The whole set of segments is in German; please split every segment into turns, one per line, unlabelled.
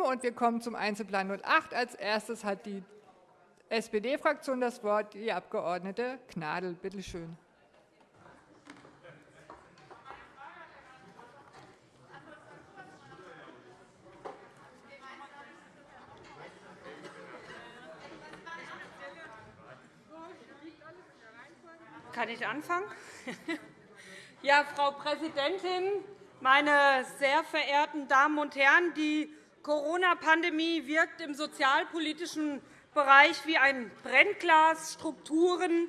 7 und wir kommen zum Einzelplan 08. Als erstes hat die SPD-Fraktion das Wort, die Abg. Gnadl. Bitte schön.
Kann ich anfangen? Ja, Frau Präsidentin, meine sehr verehrten Damen und Herren! Die Corona-Pandemie wirkt im sozialpolitischen Bereich wie ein Brennglas. Strukturen,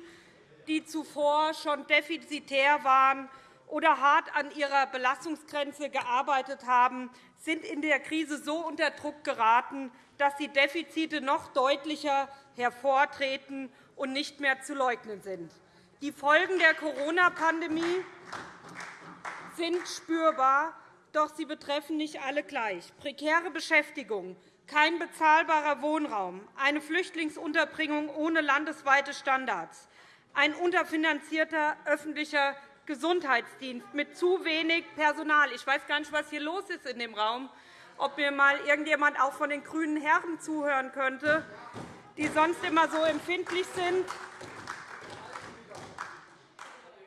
die zuvor schon defizitär waren oder hart an ihrer Belastungsgrenze gearbeitet haben, sind in der Krise so unter Druck geraten, dass die Defizite noch deutlicher hervortreten und nicht mehr zu leugnen sind. Die Folgen der Corona-Pandemie sind spürbar, doch sie betreffen nicht alle gleich. Prekäre Beschäftigung, kein bezahlbarer Wohnraum, eine Flüchtlingsunterbringung ohne landesweite Standards, ein unterfinanzierter öffentlicher Gesundheitsdienst mit zu wenig Personal. Ich weiß gar nicht, was hier los ist in dem Raum, ob mir mal irgendjemand auch von den grünen Herren zuhören könnte, die sonst immer so empfindlich sind.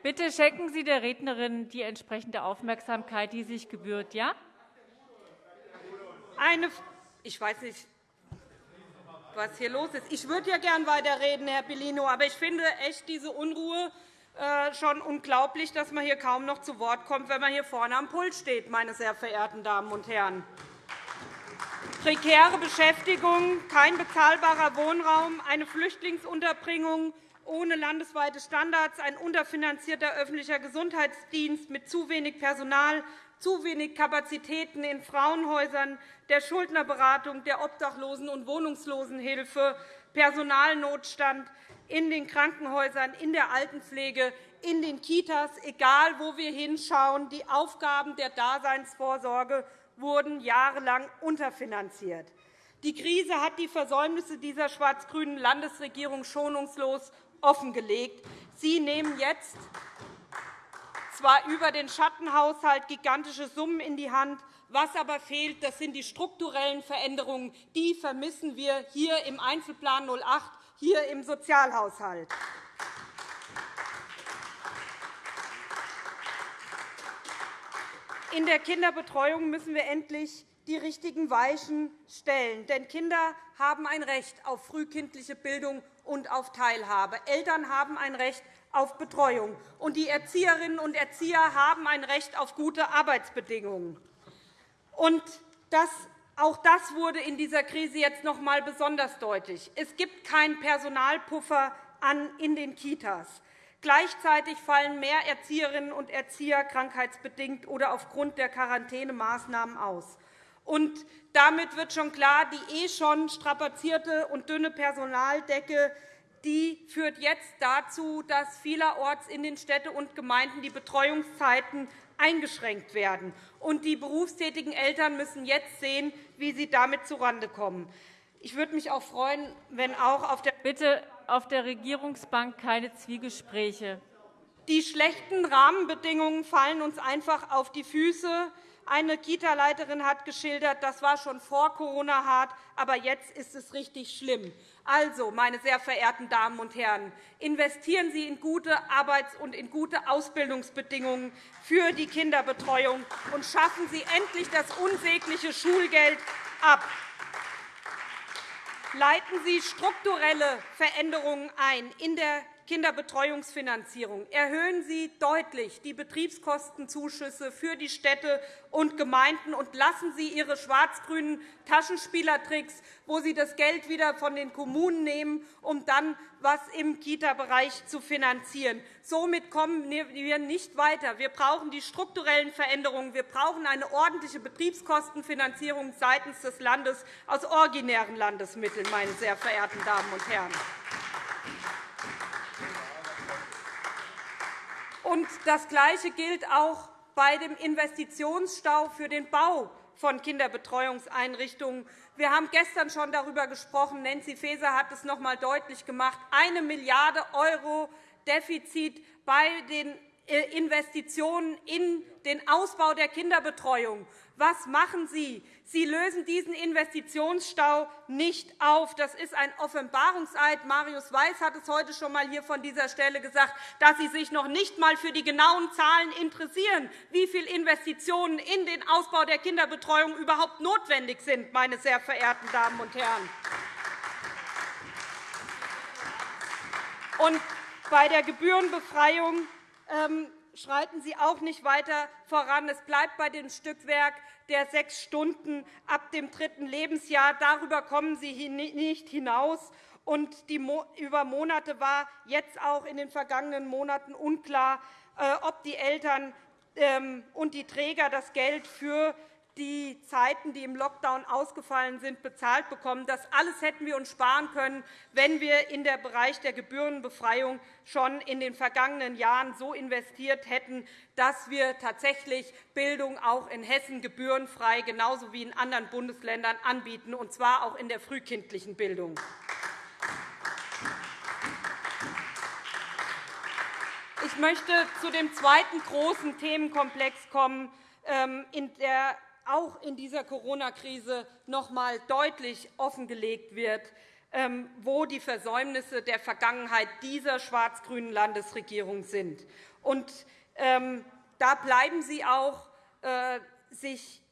Bitte schenken Sie der Rednerin die entsprechende Aufmerksamkeit, die sich gebührt. Ja?
Eine, ich weiß nicht, was hier los ist. Ich würde ja gern weiterreden, Herr Bellino, aber ich finde echt diese Unruhe äh, schon unglaublich, dass man hier kaum noch zu Wort kommt, wenn man hier vorne am Pult steht, meine sehr verehrten Damen und Herren. Prekäre Beschäftigung, kein bezahlbarer Wohnraum, eine Flüchtlingsunterbringung, ohne landesweite Standards, ein unterfinanzierter öffentlicher Gesundheitsdienst mit zu wenig Personal, zu wenig Kapazitäten in Frauenhäusern, der Schuldnerberatung, der Obdachlosen- und Wohnungslosenhilfe, Personalnotstand in den Krankenhäusern, in der Altenpflege, in den Kitas, egal wo wir hinschauen. Die Aufgaben der Daseinsvorsorge wurden jahrelang unterfinanziert. Die Krise hat die Versäumnisse dieser schwarz-grünen Landesregierung schonungslos offengelegt. Sie nehmen jetzt zwar über den Schattenhaushalt gigantische Summen in die Hand, was aber fehlt, das sind die strukturellen Veränderungen. Die vermissen wir hier im Einzelplan 08, hier im Sozialhaushalt. In der Kinderbetreuung müssen wir endlich die richtigen Weichen stellen. Denn Kinder haben ein Recht auf frühkindliche Bildung und auf Teilhabe. Eltern haben ein Recht auf Betreuung, und die Erzieherinnen und Erzieher haben ein Recht auf gute Arbeitsbedingungen. Und das, auch das wurde in dieser Krise jetzt noch einmal besonders deutlich. Es gibt keinen Personalpuffer in den Kitas. Gleichzeitig fallen mehr Erzieherinnen und Erzieher krankheitsbedingt oder aufgrund der Quarantänemaßnahmen aus. Und damit wird schon klar, die eh schon strapazierte und dünne Personaldecke die führt jetzt dazu, dass vielerorts in den Städten und Gemeinden die Betreuungszeiten eingeschränkt werden. Und die berufstätigen Eltern müssen jetzt sehen, wie sie damit zurande kommen. Ich würde mich auch freuen, wenn auch auf der
Bitte auf der Regierungsbank keine Zwiegespräche.
Die schlechten Rahmenbedingungen fallen uns einfach auf die Füße. Eine Kita-Leiterin hat geschildert, das war schon vor Corona hart, aber jetzt ist es richtig schlimm. Also, meine sehr verehrten Damen und Herren, investieren Sie in gute Arbeits- und in gute Ausbildungsbedingungen für die Kinderbetreuung und schaffen Sie endlich das unsägliche Schulgeld ab. Leiten Sie strukturelle Veränderungen ein in der Kinderbetreuungsfinanzierung. Erhöhen Sie deutlich die Betriebskostenzuschüsse für die Städte und Gemeinden und lassen Sie Ihre schwarz-grünen Taschenspielertricks, wo Sie das Geld wieder von den Kommunen nehmen, um dann etwas im Kita-Bereich zu finanzieren. Somit kommen wir nicht weiter. Wir brauchen die strukturellen Veränderungen. Wir brauchen eine ordentliche Betriebskostenfinanzierung seitens des Landes aus originären Landesmitteln, meine sehr verehrten Damen und Herren. Und das Gleiche gilt auch bei dem Investitionsstau für den Bau von Kinderbetreuungseinrichtungen. Wir haben gestern schon darüber gesprochen. Nancy Faeser hat es noch einmal deutlich gemacht. Eine Milliarde € Defizit bei den äh, Investitionen in den Ausbau der Kinderbetreuung. Was machen Sie? Sie lösen diesen Investitionsstau nicht auf. Das ist ein Offenbarungseid. Marius Weiß hat es heute schon einmal hier von dieser Stelle gesagt, dass Sie sich noch nicht einmal für die genauen Zahlen interessieren, wie viele Investitionen in den Ausbau der Kinderbetreuung überhaupt notwendig sind, meine sehr verehrten Damen und Herren. Und bei der Gebührenbefreiung ähm, schreiten Sie auch nicht weiter voran. Es bleibt bei dem Stückwerk der sechs Stunden ab dem dritten Lebensjahr. Darüber kommen Sie nicht hinaus. Und die über Monate war jetzt auch in den vergangenen Monaten unklar, äh, ob die Eltern ähm, und die Träger das Geld für die Zeiten, die im Lockdown ausgefallen sind, bezahlt bekommen. Das alles hätten wir uns sparen können, wenn wir in den Bereich der Gebührenbefreiung schon in den vergangenen Jahren so investiert hätten, dass wir tatsächlich Bildung auch in Hessen gebührenfrei genauso wie in anderen Bundesländern anbieten, und zwar auch in der frühkindlichen Bildung. Ich möchte zu dem zweiten großen Themenkomplex kommen, ähm, in der auch in dieser Corona-Krise noch einmal deutlich offengelegt wird, ähm, wo die Versäumnisse der Vergangenheit dieser schwarz-grünen Landesregierung sind. Und, ähm, da bleiben Sie auch äh, sich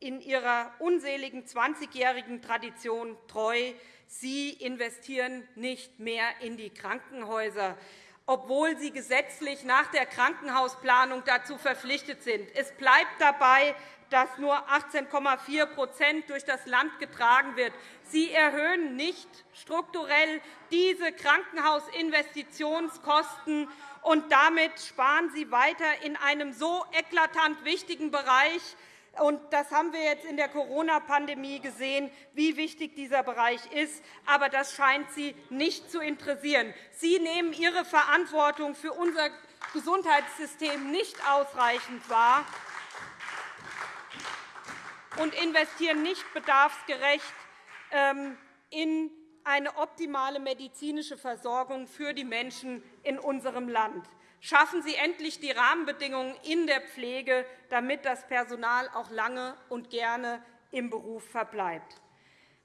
in Ihrer unseligen 20-jährigen Tradition treu. Sie investieren nicht mehr in die Krankenhäuser obwohl sie gesetzlich nach der Krankenhausplanung dazu verpflichtet sind. Es bleibt dabei, dass nur 18,4% durch das Land getragen wird. Sie erhöhen nicht strukturell diese Krankenhausinvestitionskosten, und damit sparen Sie weiter in einem so eklatant wichtigen Bereich. Und das haben wir jetzt in der Corona-Pandemie gesehen, wie wichtig dieser Bereich ist. Aber das scheint Sie nicht zu interessieren. Sie nehmen Ihre Verantwortung für unser Gesundheitssystem nicht ausreichend wahr und investieren nicht bedarfsgerecht ähm, in eine optimale medizinische Versorgung für die Menschen in unserem Land. Schaffen Sie endlich die Rahmenbedingungen in der Pflege, damit das Personal auch lange und gerne im Beruf verbleibt.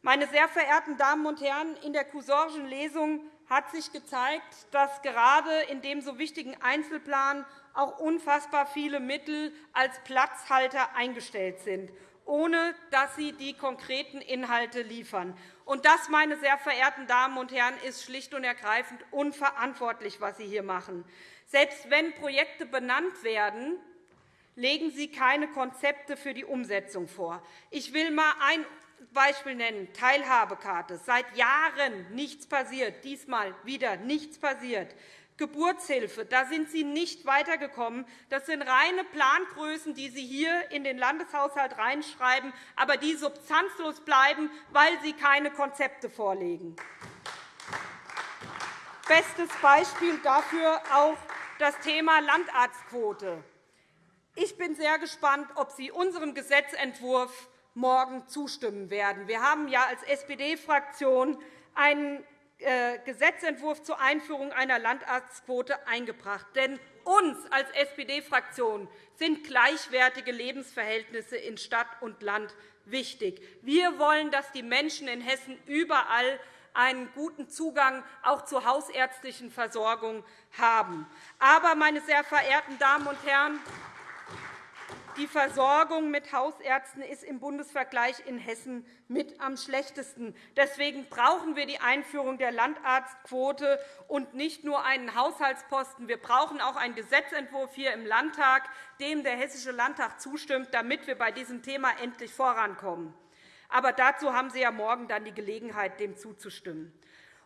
Meine sehr verehrten Damen und Herren, in der Cousorgen Lesung hat sich gezeigt, dass gerade in dem so wichtigen Einzelplan auch unfassbar viele Mittel als Platzhalter eingestellt sind ohne dass sie die konkreten Inhalte liefern. Und das, meine sehr verehrten Damen und Herren, ist schlicht und ergreifend unverantwortlich, was Sie hier machen. Selbst wenn Projekte benannt werden, legen Sie keine Konzepte für die Umsetzung vor. Ich will einmal ein Beispiel nennen, Teilhabekarte. Seit Jahren nichts passiert, diesmal wieder nichts passiert. Geburtshilfe, da sind Sie nicht weitergekommen. Das sind reine Plangrößen, die Sie hier in den Landeshaushalt reinschreiben, aber die substanzlos bleiben, weil Sie keine Konzepte vorlegen. Bestes Beispiel dafür auch das Thema Landarztquote. Ich bin sehr gespannt, ob Sie unserem Gesetzentwurf morgen zustimmen werden. Wir haben ja als SPD-Fraktion einen Gesetzentwurf zur Einführung einer Landarztquote eingebracht. Denn uns als SPD-Fraktion sind gleichwertige Lebensverhältnisse in Stadt und Land wichtig. Wir wollen, dass die Menschen in Hessen überall einen guten Zugang auch zur hausärztlichen Versorgung haben. Aber, meine sehr verehrten Damen und Herren, die Versorgung mit Hausärzten ist im Bundesvergleich in Hessen mit am schlechtesten. Deswegen brauchen wir die Einführung der Landarztquote und nicht nur einen Haushaltsposten. Wir brauchen auch einen Gesetzentwurf hier im Landtag, dem der Hessische Landtag zustimmt, damit wir bei diesem Thema endlich vorankommen. Aber dazu haben Sie ja morgen dann die Gelegenheit, dem zuzustimmen.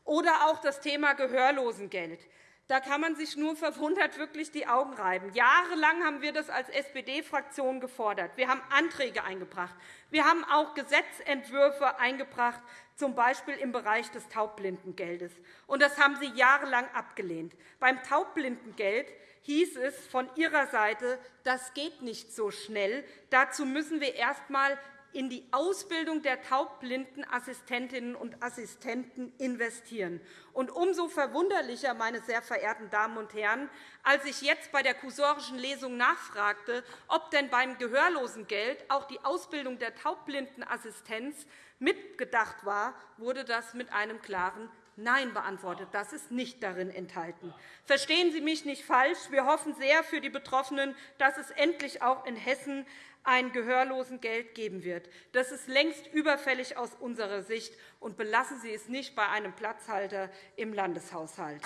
Oder auch das Thema Gehörlosengeld. Da kann man sich nur verwundert wirklich die Augen reiben. Jahrelang haben wir das als SPD-Fraktion gefordert. Wir haben Anträge eingebracht. Wir haben auch Gesetzentwürfe eingebracht, z. B. im Bereich des Taubblindengeldes. Und das haben Sie jahrelang abgelehnt. Beim Taubbblindengeld hieß es von Ihrer Seite, das geht nicht so schnell. Dazu müssen wir erst einmal in die Ausbildung der taubblinden Assistentinnen und Assistenten investieren. Und umso verwunderlicher, meine sehr verehrten Damen und Herren, als ich jetzt bei der kursorischen Lesung nachfragte, ob denn beim Gehörlosengeld auch die Ausbildung der taubblinden Assistenz mitgedacht war, wurde das mit einem klaren Nein beantwortet. Das ist nicht darin enthalten. Verstehen Sie mich nicht falsch. Wir hoffen sehr für die Betroffenen, dass es endlich auch in Hessen ein Gehörlosengeld geben wird. Das ist längst überfällig aus unserer Sicht, und belassen Sie es nicht bei einem Platzhalter im Landeshaushalt.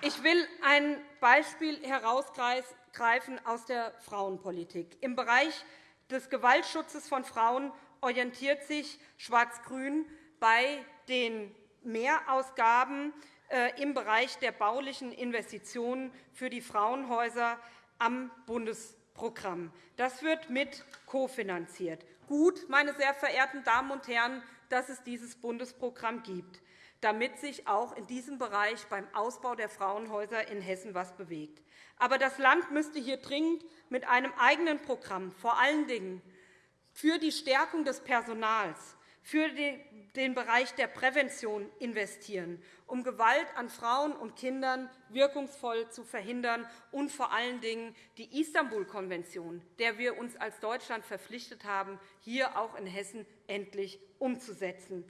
Ich will ein Beispiel herausgreifen aus der Frauenpolitik. Im Bereich des Gewaltschutzes von Frauen orientiert sich Schwarz-Grün bei den Mehrausgaben im Bereich der baulichen Investitionen für die Frauenhäuser am Bundesprogramm. Das wird mit kofinanziert. Gut, meine sehr verehrten Damen und Herren, dass es dieses Bundesprogramm gibt, damit sich auch in diesem Bereich beim Ausbau der Frauenhäuser in Hessen etwas bewegt. Aber das Land müsste hier dringend mit einem eigenen Programm, vor allen Dingen für die Stärkung des Personals, für den Bereich der Prävention investieren, um Gewalt an Frauen und Kindern wirkungsvoll zu verhindern und vor allen Dingen die Istanbul-Konvention, der wir uns als Deutschland verpflichtet haben, hier auch in Hessen endlich umzusetzen.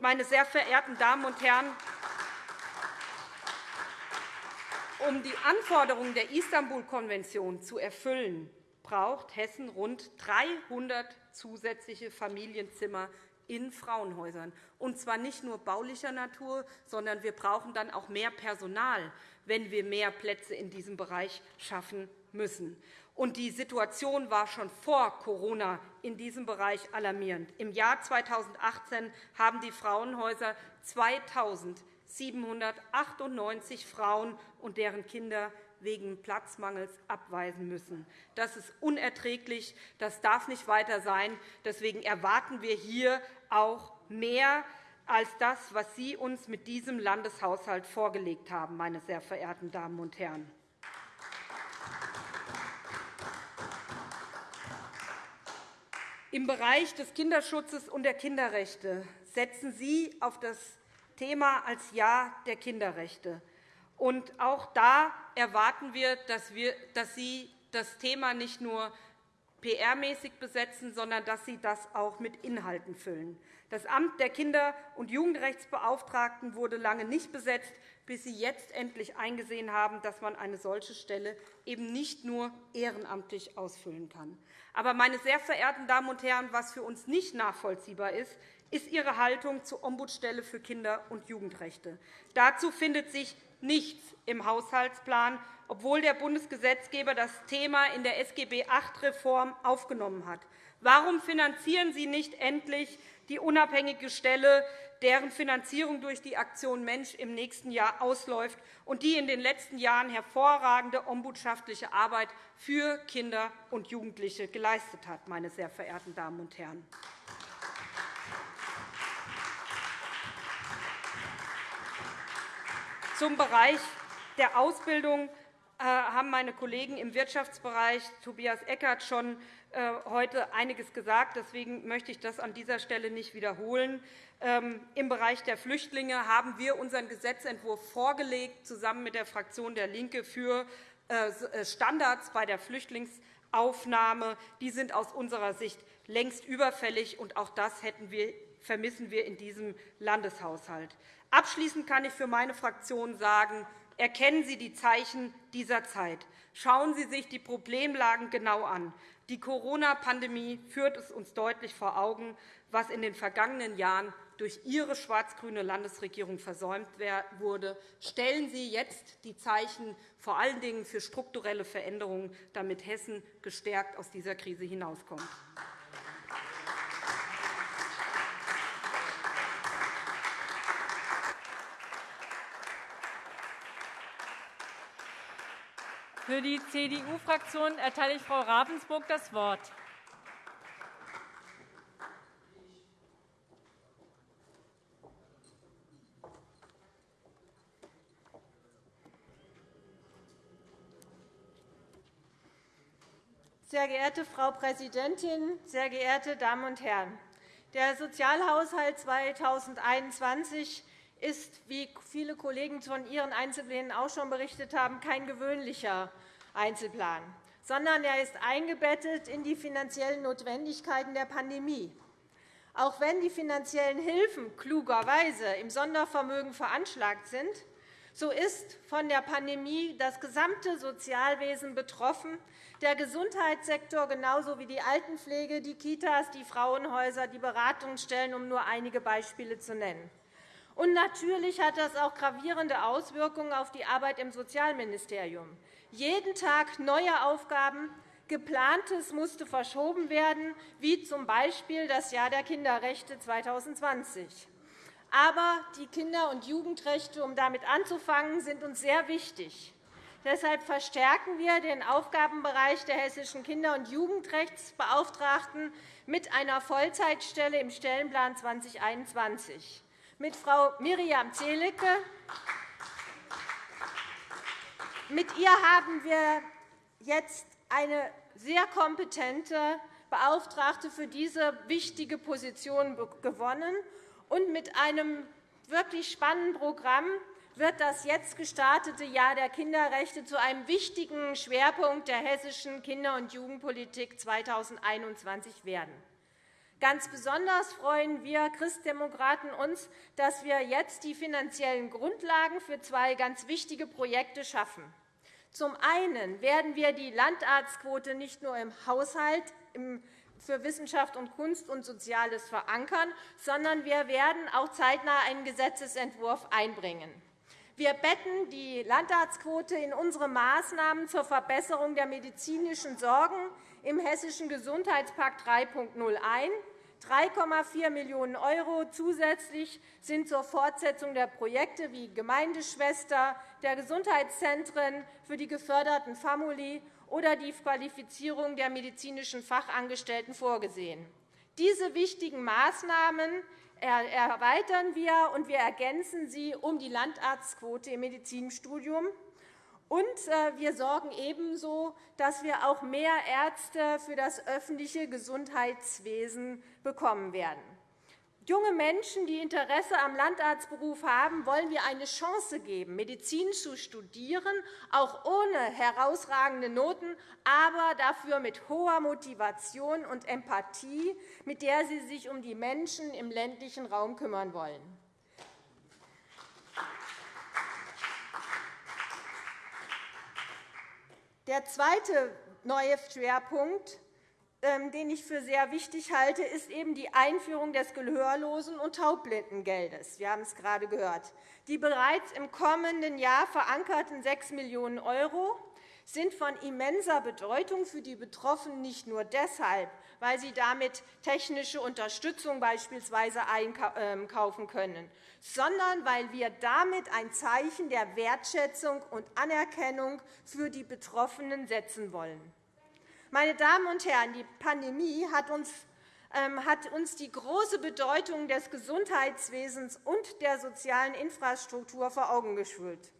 meine sehr verehrten Damen und Herren, um die Anforderungen der Istanbul-Konvention zu erfüllen, braucht Hessen rund 300 zusätzliche Familienzimmer in Frauenhäusern, und zwar nicht nur baulicher Natur, sondern wir brauchen dann auch mehr Personal, wenn wir mehr Plätze in diesem Bereich schaffen müssen. Und die Situation war schon vor Corona in diesem Bereich alarmierend. Im Jahr 2018 haben die Frauenhäuser 2.798 Frauen und deren Kinder wegen Platzmangels abweisen müssen. Das ist unerträglich. Das darf nicht weiter sein. Deswegen erwarten wir hier auch mehr als das, was Sie uns mit diesem Landeshaushalt vorgelegt haben, meine sehr verehrten Damen und Herren. Im Bereich des Kinderschutzes und der Kinderrechte setzen Sie auf das Thema als Jahr der Kinderrechte. Und auch da erwarten wir, dass, wir, dass Sie das Thema nicht nur PR-mäßig besetzen, sondern dass Sie das auch mit Inhalten füllen. Das Amt der Kinder- und Jugendrechtsbeauftragten wurde lange nicht besetzt, bis Sie jetzt endlich eingesehen haben, dass man eine solche Stelle eben nicht nur ehrenamtlich ausfüllen kann. Aber, meine sehr verehrten Damen und Herren, was für uns nicht nachvollziehbar ist, ist Ihre Haltung zur Ombudsstelle für Kinder- und Jugendrechte. Dazu findet sich nichts im Haushaltsplan, obwohl der Bundesgesetzgeber das Thema in der SGB VIII-Reform aufgenommen hat. Warum finanzieren Sie nicht endlich die unabhängige Stelle, deren Finanzierung durch die Aktion Mensch im nächsten Jahr ausläuft und die in den letzten Jahren hervorragende ombudschaftliche Arbeit für Kinder und Jugendliche geleistet hat, meine sehr verehrten Damen und Herren? Zum Bereich der Ausbildung äh, haben meine Kollegen im Wirtschaftsbereich, Tobias Eckert, schon äh, heute einiges gesagt. Deswegen möchte ich das an dieser Stelle nicht wiederholen. Ähm, Im Bereich der Flüchtlinge haben wir unseren Gesetzentwurf vorgelegt, zusammen mit der Fraktion DIE LINKE für äh, Standards bei der Flüchtlingsaufnahme. Die sind aus unserer Sicht längst überfällig, und auch das vermissen wir in diesem Landeshaushalt. Abschließend kann ich für meine Fraktion sagen, erkennen Sie die Zeichen dieser Zeit. Schauen Sie sich die Problemlagen genau an. Die Corona-Pandemie führt es uns deutlich vor Augen, was in den vergangenen Jahren durch Ihre schwarz-grüne Landesregierung versäumt wurde. Stellen Sie jetzt die Zeichen vor allen Dingen für strukturelle Veränderungen, damit Hessen gestärkt aus dieser Krise hinauskommt.
Für die CDU-Fraktion erteile ich Frau Ravensburg das Wort.
Sehr geehrte Frau Präsidentin, sehr geehrte Damen und Herren! Der Sozialhaushalt 2021 ist, wie viele Kollegen von Ihren Einzelplänen auch schon berichtet haben, kein gewöhnlicher Einzelplan, sondern er ist eingebettet in die finanziellen Notwendigkeiten der Pandemie. Auch wenn die finanziellen Hilfen klugerweise im Sondervermögen veranschlagt sind, so ist von der Pandemie das gesamte Sozialwesen betroffen, der Gesundheitssektor genauso wie die Altenpflege, die Kitas, die Frauenhäuser, die Beratungsstellen, um nur einige Beispiele zu nennen. Und natürlich hat das auch gravierende Auswirkungen auf die Arbeit im Sozialministerium. Jeden Tag neue Aufgaben, Geplantes musste verschoben werden, wie z. B. das Jahr der Kinderrechte 2020. Aber die Kinder- und Jugendrechte, um damit anzufangen, sind uns sehr wichtig. Deshalb verstärken wir den Aufgabenbereich der hessischen Kinder- und Jugendrechtsbeauftragten mit einer Vollzeitstelle im Stellenplan 2021. Mit Frau Miriam Zelicke mit ihr haben wir jetzt eine sehr kompetente Beauftragte für diese wichtige Position gewonnen. Und mit einem wirklich spannenden Programm wird das jetzt gestartete Jahr der Kinderrechte zu einem wichtigen Schwerpunkt der hessischen Kinder- und Jugendpolitik 2021 werden. Ganz besonders freuen wir Christdemokraten uns, dass wir jetzt die finanziellen Grundlagen für zwei ganz wichtige Projekte schaffen. Zum einen werden wir die Landarztquote nicht nur im Haushalt für Wissenschaft und Kunst und Soziales verankern, sondern wir werden auch zeitnah einen Gesetzentwurf einbringen. Wir betten die Landarztquote in unsere Maßnahmen zur Verbesserung der medizinischen Sorgen im Hessischen Gesundheitspakt 3.0 ein. 3,4 Millionen € zusätzlich sind zur Fortsetzung der Projekte wie Gemeindeschwester, der Gesundheitszentren für die geförderten Famuli oder die Qualifizierung der medizinischen Fachangestellten vorgesehen. Diese wichtigen Maßnahmen erweitern wir, und wir ergänzen sie um die Landarztquote im Medizinstudium. Und äh, wir sorgen ebenso, dass wir auch mehr Ärzte für das öffentliche Gesundheitswesen bekommen werden. Junge Menschen, die Interesse am Landarztberuf haben, wollen wir eine Chance geben, Medizin zu studieren, auch ohne herausragende Noten, aber dafür mit hoher Motivation und Empathie, mit der sie sich um die Menschen im ländlichen Raum kümmern wollen. Der zweite neue Schwerpunkt ähm, den ich für sehr wichtig halte, ist eben die Einführung des Gehörlosen- und Taubblindengeldes. Wir haben es gerade gehört. Die bereits im kommenden Jahr verankerten 6 Millionen € sind von immenser Bedeutung für die Betroffenen nicht nur deshalb, weil sie damit technische Unterstützung beispielsweise einkaufen können, sondern weil wir damit ein Zeichen der Wertschätzung und Anerkennung für die Betroffenen setzen wollen. Meine Damen und Herren, die Pandemie hat uns ähm, hat uns die große Bedeutung des Gesundheitswesens und der sozialen Infrastruktur vor Augen geführt.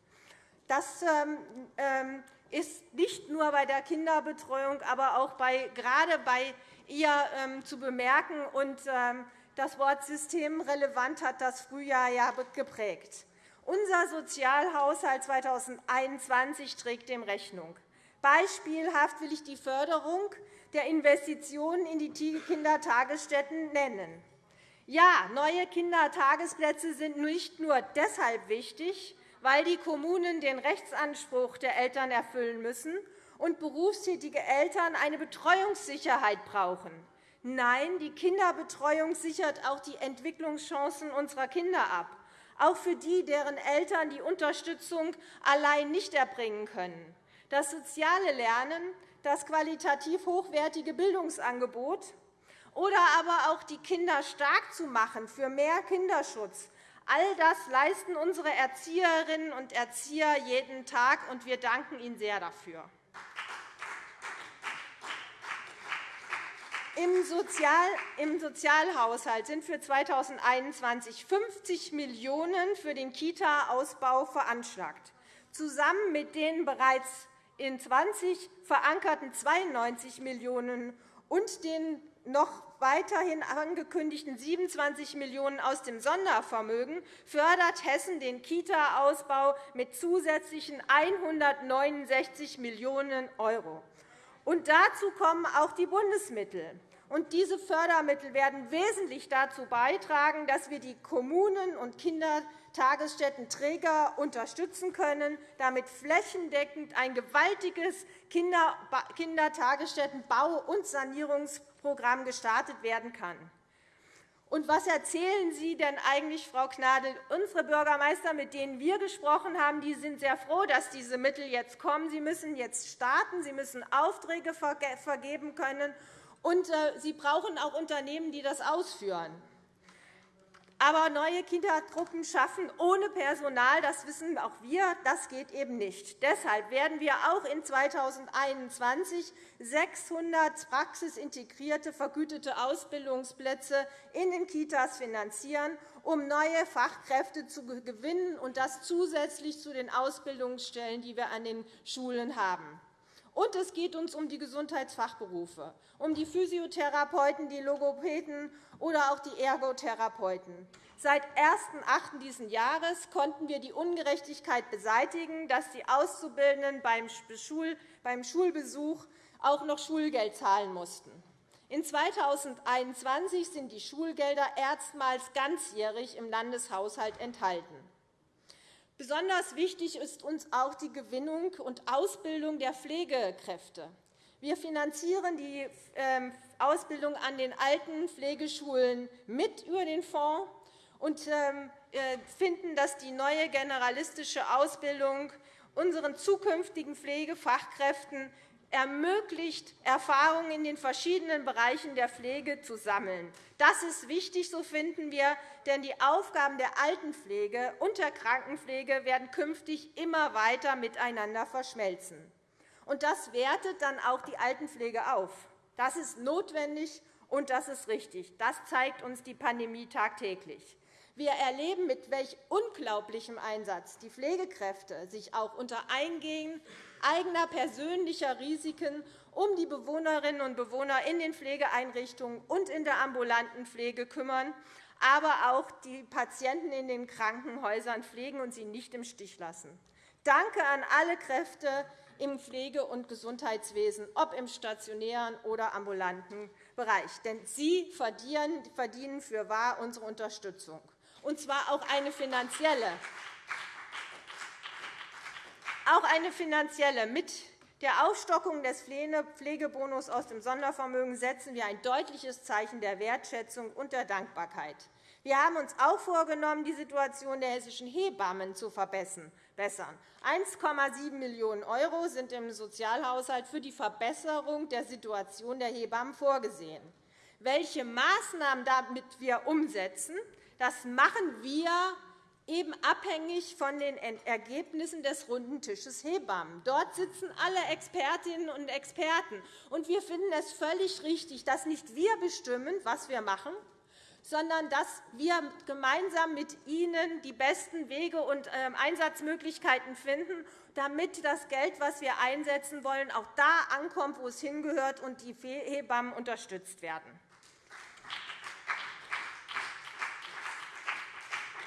Das ähm, ähm, ist nicht nur bei der Kinderbetreuung, aber auch bei, gerade bei ihr zu bemerken. Und das Wort systemrelevant hat das Frühjahr ja geprägt. Unser Sozialhaushalt 2021 trägt dem Rechnung. Beispielhaft will ich die Förderung der Investitionen in die Kindertagesstätten nennen. Ja, neue Kindertagesplätze sind nicht nur deshalb wichtig, weil die Kommunen den Rechtsanspruch der Eltern erfüllen müssen und berufstätige Eltern eine Betreuungssicherheit brauchen. Nein, die Kinderbetreuung sichert auch die Entwicklungschancen unserer Kinder ab, auch für die, deren Eltern die Unterstützung allein nicht erbringen können das soziale Lernen, das qualitativ hochwertige Bildungsangebot oder aber auch die Kinder stark zu machen für mehr Kinderschutz. All das leisten unsere Erzieherinnen und Erzieher jeden Tag, und wir danken Ihnen sehr dafür. Im Sozialhaushalt sind für 2021 50 Millionen € für den Kita-Ausbau veranschlagt. Zusammen mit den bereits in 20 verankerten 92 Millionen € und den noch weiterhin angekündigten 27 Millionen € aus dem Sondervermögen fördert Hessen den Kita-Ausbau mit zusätzlichen 169 Millionen €. Dazu kommen auch die Bundesmittel. Und diese Fördermittel werden wesentlich dazu beitragen, dass wir die Kommunen und Kindertagesstättenträger unterstützen können, damit flächendeckend ein gewaltiges Kindertagesstättenbau- und Sanierungsprogramm gestartet werden kann. Und was erzählen Sie denn eigentlich, Frau Gnadl? Unsere Bürgermeister, mit denen wir gesprochen haben, die sind sehr froh, dass diese Mittel jetzt kommen. Sie müssen jetzt starten, sie müssen Aufträge vergeben können, und äh, sie brauchen auch Unternehmen, die das ausführen. Aber neue Kindergruppen schaffen ohne Personal, das wissen auch wir, das geht eben nicht. Deshalb werden wir auch in 2021 600 praxisintegrierte vergütete Ausbildungsplätze in den Kitas finanzieren, um neue Fachkräfte zu gewinnen, und das zusätzlich zu den Ausbildungsstellen, die wir an den Schulen haben. Und es geht uns um die Gesundheitsfachberufe, um die Physiotherapeuten, die Logopäden oder auch die Ergotherapeuten. Seit 1.8. dieses Jahres konnten wir die Ungerechtigkeit beseitigen, dass die Auszubildenden beim Schulbesuch auch noch Schulgeld zahlen mussten. In 2021 sind die Schulgelder erstmals ganzjährig im Landeshaushalt enthalten. Besonders wichtig ist uns auch die Gewinnung und Ausbildung der Pflegekräfte. Wir finanzieren die ähm, Ausbildung an den alten Pflegeschulen mit über den Fonds und ähm, äh, finden, dass die neue generalistische Ausbildung unseren zukünftigen Pflegefachkräften ermöglicht, Erfahrungen in den verschiedenen Bereichen der Pflege zu sammeln. Das ist wichtig, so finden wir, denn die Aufgaben der Altenpflege und der Krankenpflege werden künftig immer weiter miteinander verschmelzen. Und das wertet dann auch die Altenpflege auf. Das ist notwendig und das ist richtig. Das zeigt uns die Pandemie tagtäglich. Wir erleben, mit welch unglaublichem Einsatz die Pflegekräfte sich auch unter Eingehen eigener persönlicher Risiken um die Bewohnerinnen und Bewohner in den Pflegeeinrichtungen und in der ambulanten Pflege kümmern, aber auch die Patienten in den Krankenhäusern pflegen und sie nicht im Stich lassen. Danke an alle Kräfte im Pflege- und Gesundheitswesen, ob im stationären oder ambulanten Bereich. Denn Sie verdienen für wahr unsere Unterstützung und zwar auch eine finanzielle. Auch eine finanzielle. Mit der Aufstockung des Pflegebonus aus dem Sondervermögen setzen wir ein deutliches Zeichen der Wertschätzung und der Dankbarkeit. Wir haben uns auch vorgenommen, die Situation der hessischen Hebammen zu verbessern. 1,7 Millionen € sind im Sozialhaushalt für die Verbesserung der Situation der Hebammen vorgesehen. Welche Maßnahmen damit wir umsetzen, das machen wir eben abhängig von den Ergebnissen des runden Tisches Hebammen. Dort sitzen alle Expertinnen und Experten. Und wir finden es völlig richtig, dass nicht wir bestimmen, was wir machen, sondern dass wir gemeinsam mit Ihnen die besten Wege und ähm, Einsatzmöglichkeiten finden, damit das Geld, das wir einsetzen wollen, auch da ankommt, wo es hingehört und die Hebammen unterstützt werden.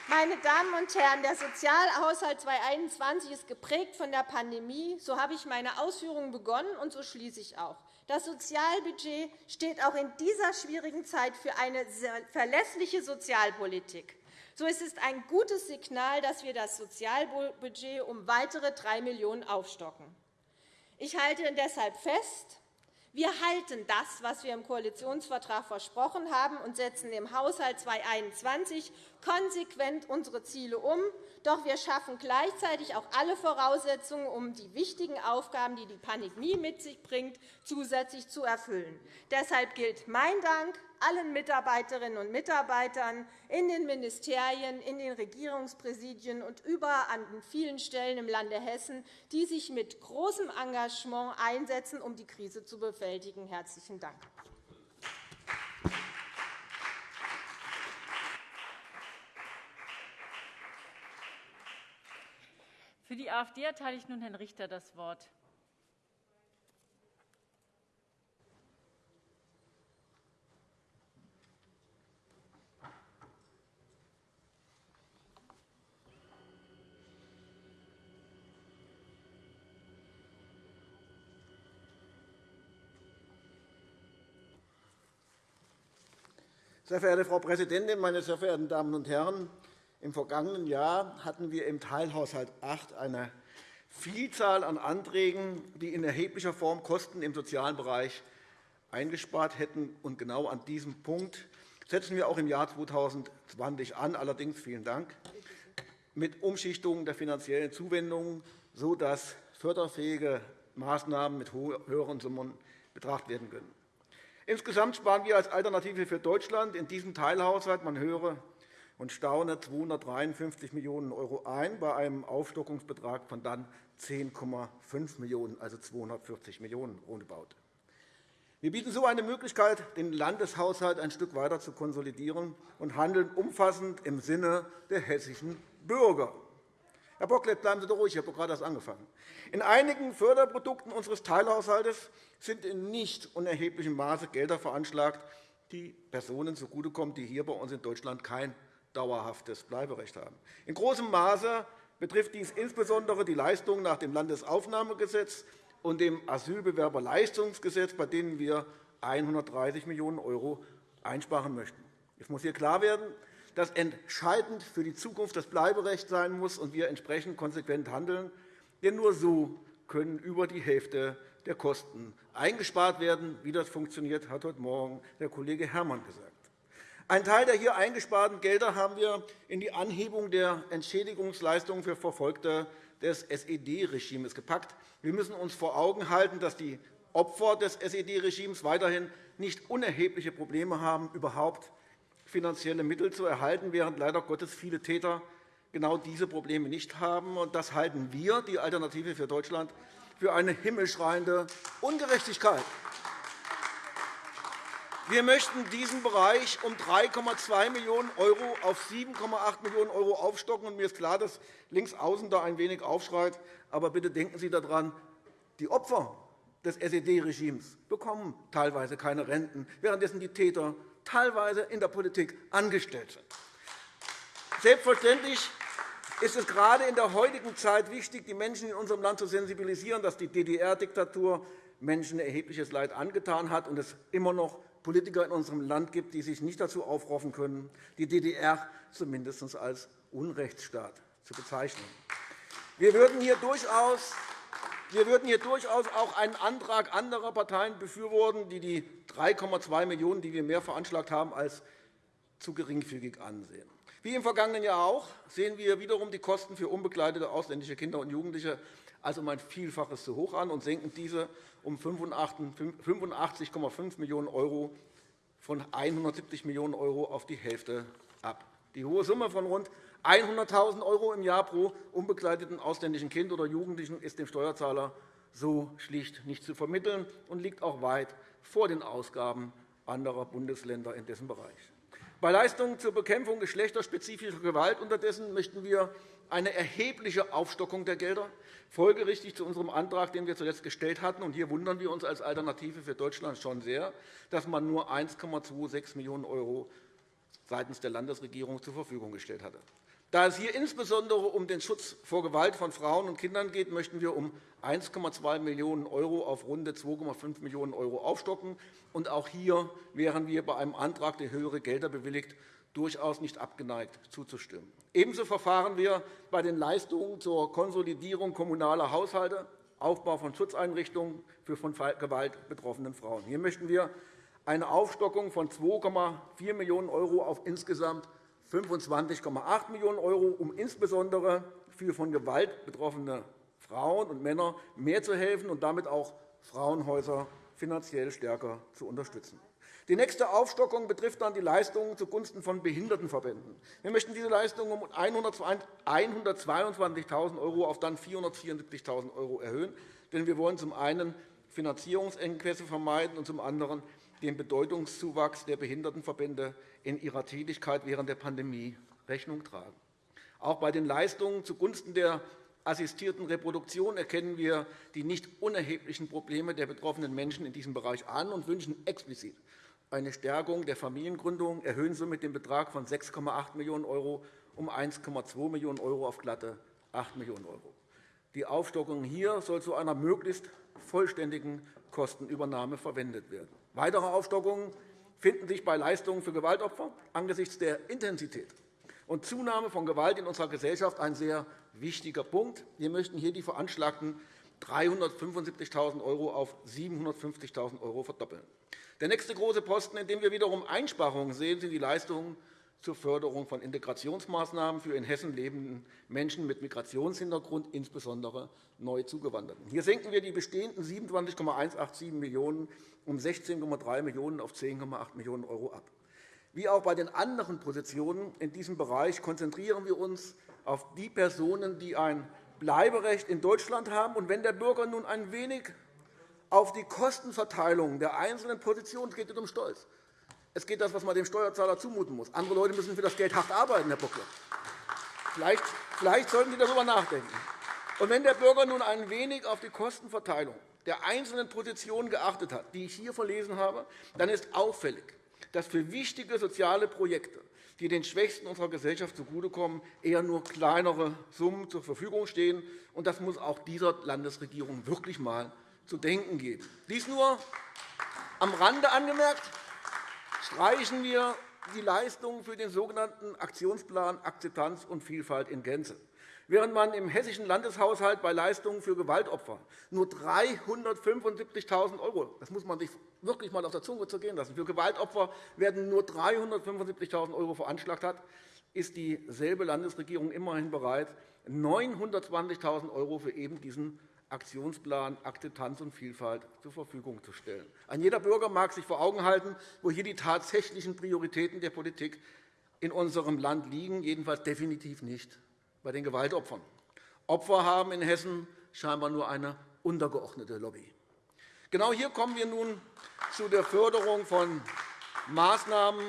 Meine Damen und Herren, der Sozialhaushalt 2021 ist geprägt von der Pandemie. So habe ich meine Ausführungen begonnen, und so schließe ich auch. Das Sozialbudget steht auch in dieser schwierigen Zeit für eine verlässliche Sozialpolitik. So ist es ein gutes Signal, dass wir das Sozialbudget um weitere 3 Millionen € aufstocken. Ich halte deshalb fest, wir halten das, was wir im Koalitionsvertrag versprochen haben, und setzen im Haushalt 2021 konsequent unsere Ziele um. Doch wir schaffen gleichzeitig auch alle Voraussetzungen, um die wichtigen Aufgaben, die die Pandemie mit sich bringt, zusätzlich zu erfüllen. Deshalb gilt mein Dank allen Mitarbeiterinnen und Mitarbeitern in den Ministerien, in den Regierungspräsidien und überall an vielen Stellen im Lande Hessen, die sich mit großem Engagement einsetzen, um die Krise zu bewältigen. – Herzlichen Dank.
Für die AfD erteile ich nun Herrn Richter das Wort.
Sehr verehrte Frau Präsidentin, meine sehr verehrten Damen und Herren! Im vergangenen Jahr hatten wir im Teilhaushalt 8 eine Vielzahl an Anträgen, die in erheblicher Form Kosten im sozialen Bereich eingespart hätten. Und genau an diesem Punkt setzen wir auch im Jahr 2020 an. Allerdings vielen Dank mit Umschichtungen der finanziellen Zuwendungen, sodass förderfähige Maßnahmen mit höheren Summen betrachtet werden können. Insgesamt sparen wir als Alternative für Deutschland in diesem Teilhaushalt, man höre und staune, 253 Millionen € ein, bei einem Aufstockungsbetrag von dann 10,5 Millionen €, also 240 Millionen € roundabout. Wir bieten so eine Möglichkeit, den Landeshaushalt ein Stück weiter zu konsolidieren und handeln umfassend im Sinne der hessischen Bürger. Herr Bocklet, bleiben Sie doch ruhig, ich habe gerade erst angefangen. In einigen Förderprodukten unseres Teilhaushalts sind in nicht unerheblichem Maße Gelder veranschlagt, die Personen zugutekommen, die hier bei uns in Deutschland kein dauerhaftes Bleiberecht haben. In großem Maße betrifft dies insbesondere die Leistungen nach dem Landesaufnahmegesetz und dem Asylbewerberleistungsgesetz, bei denen wir 130 Millionen € einsparen möchten. Es muss hier klar werden, dass entscheidend für die Zukunft das Bleiberecht sein muss und wir entsprechend konsequent handeln. Denn nur so können über die Hälfte der Kosten eingespart werden. Wie das funktioniert, hat heute Morgen der Kollege Herrmann gesagt. Ein Teil der hier eingesparten Gelder haben wir in die Anhebung der Entschädigungsleistungen für Verfolgte des SED-Regimes gepackt. Wir müssen uns vor Augen halten, dass die Opfer des SED-Regimes weiterhin nicht unerhebliche Probleme haben, überhaupt finanzielle Mittel zu erhalten, während leider Gottes viele Täter genau diese Probleme nicht haben. Das halten wir, die Alternative für Deutschland, für eine himmelschreiende Ungerechtigkeit. Wir möchten diesen Bereich um 3,2 Millionen € auf 7,8 Millionen € aufstocken. Mir ist klar, dass links außen da ein wenig aufschreit. Aber bitte denken Sie daran, die Opfer des SED-Regimes bekommen teilweise keine Renten, währenddessen die Täter teilweise in der Politik angestellt sind. Selbstverständlich ist es gerade in der heutigen Zeit wichtig, die Menschen in unserem Land zu sensibilisieren, dass die DDR-Diktatur Menschen erhebliches Leid angetan hat und es immer noch Politiker in unserem Land gibt, die sich nicht dazu aufrufen können, die DDR zumindest als Unrechtsstaat zu bezeichnen. Wir würden hier durchaus wir würden hier durchaus auch einen Antrag anderer Parteien befürworten, die die 3,2 Millionen €, die wir mehr veranschlagt haben, als zu geringfügig ansehen. Wie im vergangenen Jahr auch sehen wir wiederum die Kosten für unbegleitete ausländische Kinder und Jugendliche als um ein Vielfaches zu hoch an und senken diese um 85,5 Millionen € von 170 Millionen € auf die Hälfte ab. Die hohe Summe von rund 100.000 € im Jahr pro unbegleiteten ausländischen Kind oder Jugendlichen ist dem Steuerzahler so schlicht nicht zu vermitteln und liegt auch weit vor den Ausgaben anderer Bundesländer in dessen Bereich. Bei Leistungen zur Bekämpfung geschlechterspezifischer Gewalt unterdessen möchten wir eine erhebliche Aufstockung der Gelder, folgerichtig zu unserem Antrag, den wir zuletzt gestellt hatten. hier wundern wir uns als Alternative für Deutschland schon sehr, dass man nur 1,26 Millionen € seitens der Landesregierung zur Verfügung gestellt hatte. Da es hier insbesondere um den Schutz vor Gewalt von Frauen und Kindern geht, möchten wir um 1,2 Millionen € auf rund 2,5 Millionen € aufstocken. auch hier wären wir bei einem Antrag, der höhere Gelder bewilligt, durchaus nicht abgeneigt zuzustimmen. Ebenso verfahren wir bei den Leistungen zur Konsolidierung kommunaler Haushalte, Aufbau von Schutzeinrichtungen für von Gewalt betroffene Frauen. Hier möchten wir eine Aufstockung von 2,4 Millionen € auf insgesamt 25,8 Millionen €, um insbesondere für von Gewalt betroffene Frauen und Männer mehr zu helfen und damit auch Frauenhäuser finanziell stärker zu unterstützen. Die nächste Aufstockung betrifft dann die Leistungen zugunsten von Behindertenverbänden. Wir möchten diese Leistungen um 122.000 € auf dann 474.000 € erhöhen. Denn wir wollen zum einen Finanzierungsengpässe vermeiden und zum anderen den Bedeutungszuwachs der Behindertenverbände in ihrer Tätigkeit während der Pandemie Rechnung tragen. Auch bei den Leistungen zugunsten der assistierten Reproduktion erkennen wir die nicht unerheblichen Probleme der betroffenen Menschen in diesem Bereich an und wünschen explizit eine Stärkung der Familiengründung, erhöhen somit den Betrag von 6,8 Millionen € um 1,2 Millionen € auf glatte 8 Millionen €. Die Aufstockung hier soll zu einer möglichst vollständigen Kostenübernahme verwendet werden. Weitere Aufstockungen finden sich bei Leistungen für Gewaltopfer angesichts der Intensität und Zunahme von Gewalt in unserer Gesellschaft ein sehr wichtiger Punkt. Wir möchten hier die veranschlagten 375.000 € auf 750.000 € verdoppeln. Der nächste große Posten, in dem wir wiederum Einsparungen sehen, sind die Leistungen zur Förderung von Integrationsmaßnahmen für in Hessen lebenden Menschen mit Migrationshintergrund, insbesondere neu Zugewanderten. Hier senken wir die bestehenden 27,187 Millionen € um 16,3 Millionen € auf 10,8 Millionen € ab. Wie auch bei den anderen Positionen in diesem Bereich konzentrieren wir uns auf die Personen, die ein Bleiberecht in Deutschland haben. Und wenn der Bürger nun ein wenig auf die Kostenverteilung der einzelnen Positionen, es geht nicht um Stolz, es geht das, was man dem Steuerzahler zumuten muss. Andere Leute müssen für das Geld hart arbeiten, Herr Bockler. Vielleicht, vielleicht sollten Sie darüber nachdenken. Und wenn der Bürger nun ein wenig auf die Kostenverteilung der einzelnen Positionen geachtet hat, die ich hier verlesen habe, dann ist auffällig, dass für wichtige soziale Projekte, die den Schwächsten unserer Gesellschaft zugutekommen, eher nur kleinere Summen zur Verfügung stehen. Und das muss auch dieser Landesregierung wirklich einmal zu denken geben. Dies nur am Rande angemerkt streichen wir die Leistungen für den sogenannten Aktionsplan Akzeptanz und Vielfalt in Gänze. Während man im hessischen Landeshaushalt bei Leistungen für Gewaltopfer nur 375.000 €, das muss man sich wirklich einmal auf der Zunge zergehen lassen, für Gewaltopfer werden nur 375.000 € veranschlagt hat, ist dieselbe Landesregierung immerhin bereit, 920.000 € für eben diesen Aktionsplan Akzeptanz und Vielfalt zur Verfügung zu stellen. Ein jeder Bürger mag sich vor Augen halten, wo hier die tatsächlichen Prioritäten der Politik in unserem Land liegen, jedenfalls definitiv nicht bei den Gewaltopfern. Opfer haben in Hessen scheinbar nur eine untergeordnete Lobby. Genau hier kommen wir nun zu der Förderung von Maßnahmen